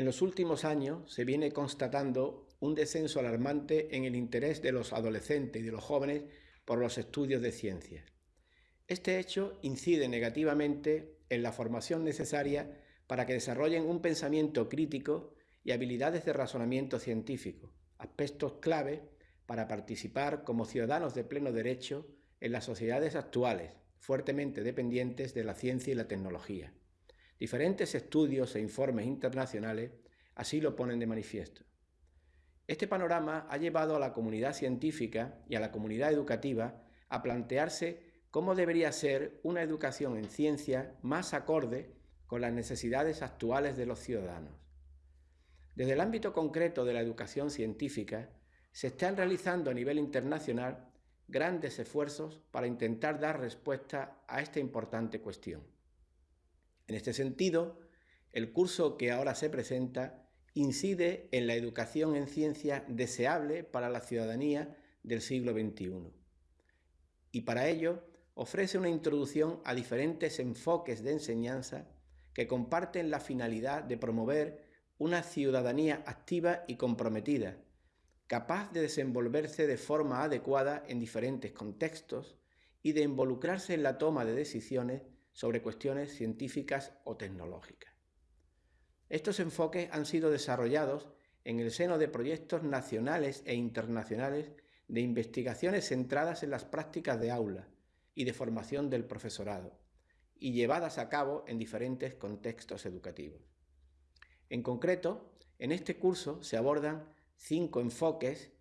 En los últimos años se viene constatando un descenso alarmante en el interés de los adolescentes y de los jóvenes por los estudios de ciencias. Este hecho incide negativamente en la formación necesaria para que desarrollen un pensamiento crítico y habilidades de razonamiento científico, aspectos clave para participar como ciudadanos de pleno derecho en las sociedades actuales, fuertemente dependientes de la ciencia y la tecnología. Diferentes estudios e informes internacionales así lo ponen de manifiesto. Este panorama ha llevado a la comunidad científica y a la comunidad educativa a plantearse cómo debería ser una educación en ciencia más acorde con las necesidades actuales de los ciudadanos. Desde el ámbito concreto de la educación científica, se están realizando a nivel internacional grandes esfuerzos para intentar dar respuesta a esta importante cuestión. En este sentido, el curso que ahora se presenta incide en la educación en ciencia deseable para la ciudadanía del siglo XXI. Y para ello ofrece una introducción a diferentes enfoques de enseñanza que comparten la finalidad de promover una ciudadanía activa y comprometida, capaz de desenvolverse de forma adecuada en diferentes contextos y de involucrarse en la toma de decisiones sobre cuestiones científicas o tecnológicas. Estos enfoques han sido desarrollados en el seno de proyectos nacionales e internacionales de investigaciones centradas en las prácticas de aula y de formación del profesorado, y llevadas a cabo en diferentes contextos educativos. En concreto, en este curso se abordan cinco enfoques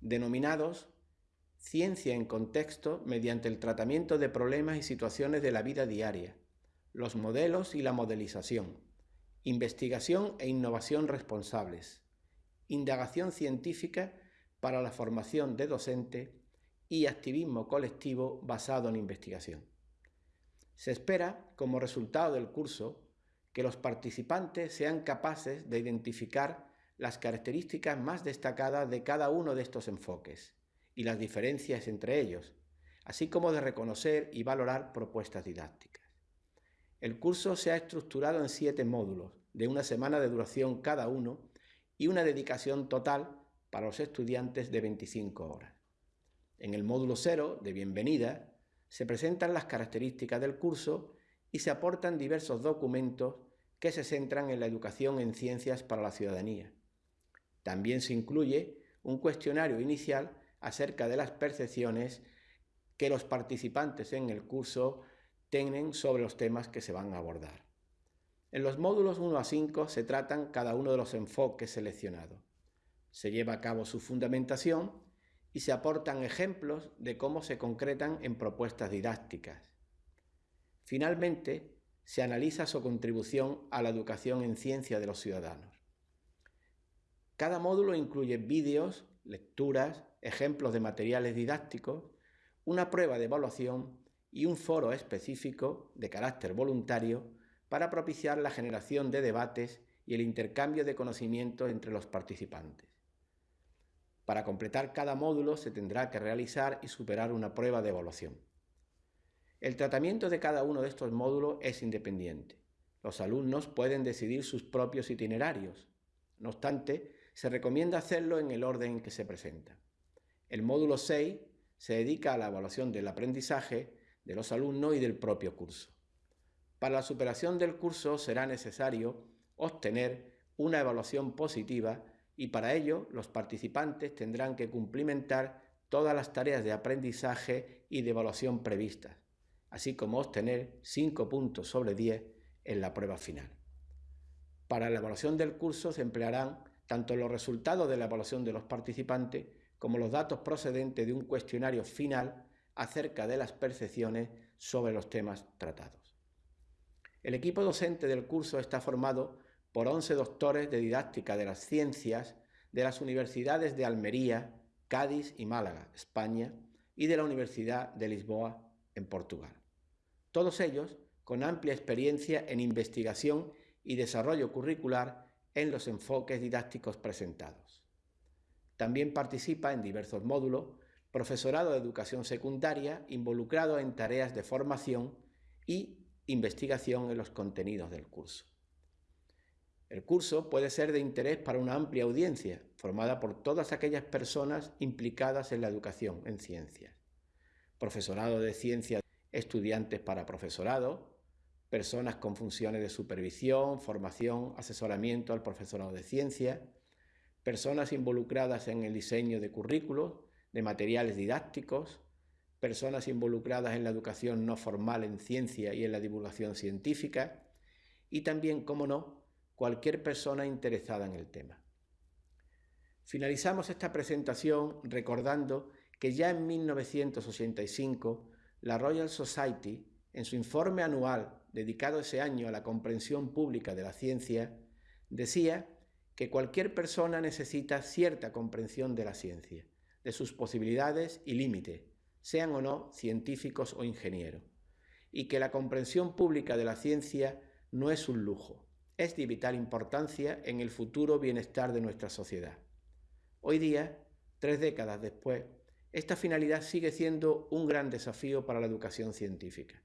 denominados Ciencia en contexto mediante el tratamiento de problemas y situaciones de la vida diaria, los modelos y la modelización, investigación e innovación responsables, indagación científica para la formación de docente y activismo colectivo basado en investigación. Se espera, como resultado del curso, que los participantes sean capaces de identificar las características más destacadas de cada uno de estos enfoques y las diferencias entre ellos, así como de reconocer y valorar propuestas didácticas. El curso se ha estructurado en siete módulos, de una semana de duración cada uno y una dedicación total para los estudiantes de 25 horas. En el módulo cero, de bienvenida, se presentan las características del curso y se aportan diversos documentos que se centran en la educación en ciencias para la ciudadanía. También se incluye un cuestionario inicial acerca de las percepciones que los participantes en el curso tienen sobre los temas que se van a abordar. En los módulos 1 a 5 se tratan cada uno de los enfoques seleccionados. Se lleva a cabo su fundamentación y se aportan ejemplos de cómo se concretan en propuestas didácticas. Finalmente, se analiza su contribución a la educación en ciencia de los ciudadanos. Cada módulo incluye vídeos, lecturas, ejemplos de materiales didácticos, una prueba de evaluación y un foro específico de carácter voluntario para propiciar la generación de debates y el intercambio de conocimientos entre los participantes. Para completar cada módulo se tendrá que realizar y superar una prueba de evaluación. El tratamiento de cada uno de estos módulos es independiente. Los alumnos pueden decidir sus propios itinerarios. No obstante, se recomienda hacerlo en el orden en que se presenta. El módulo 6 se dedica a la evaluación del aprendizaje de los alumnos y del propio curso. Para la superación del curso será necesario obtener una evaluación positiva y para ello los participantes tendrán que cumplimentar todas las tareas de aprendizaje y de evaluación previstas así como obtener 5 puntos sobre 10 en la prueba final. Para la evaluación del curso se emplearán tanto los resultados de la evaluación de los participantes como los datos procedentes de un cuestionario final acerca de las percepciones sobre los temas tratados. El equipo docente del curso está formado por 11 doctores de didáctica de las ciencias de las universidades de Almería, Cádiz y Málaga, España, y de la Universidad de Lisboa, en Portugal. Todos ellos con amplia experiencia en investigación y desarrollo curricular en los enfoques didácticos presentados. También participa en diversos módulos profesorado de educación secundaria involucrado en tareas de formación y investigación en los contenidos del curso. El curso puede ser de interés para una amplia audiencia, formada por todas aquellas personas implicadas en la educación en ciencias. Profesorado de ciencias, estudiantes para profesorado, personas con funciones de supervisión, formación, asesoramiento al profesorado de ciencias, personas involucradas en el diseño de currículos, de materiales didácticos, personas involucradas en la educación no formal en ciencia y en la divulgación científica, y también, como no, cualquier persona interesada en el tema. Finalizamos esta presentación recordando que ya en 1985 la Royal Society, en su informe anual dedicado ese año a la comprensión pública de la ciencia, decía que cualquier persona necesita cierta comprensión de la ciencia, de sus posibilidades y límites, sean o no científicos o ingenieros, y que la comprensión pública de la ciencia no es un lujo, es de vital importancia en el futuro bienestar de nuestra sociedad. Hoy día, tres décadas después, esta finalidad sigue siendo un gran desafío para la educación científica.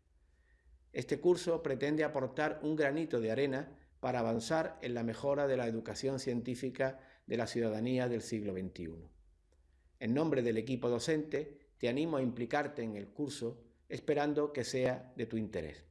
Este curso pretende aportar un granito de arena para avanzar en la mejora de la educación científica de la ciudadanía del siglo XXI. En nombre del equipo docente, te animo a implicarte en el curso esperando que sea de tu interés.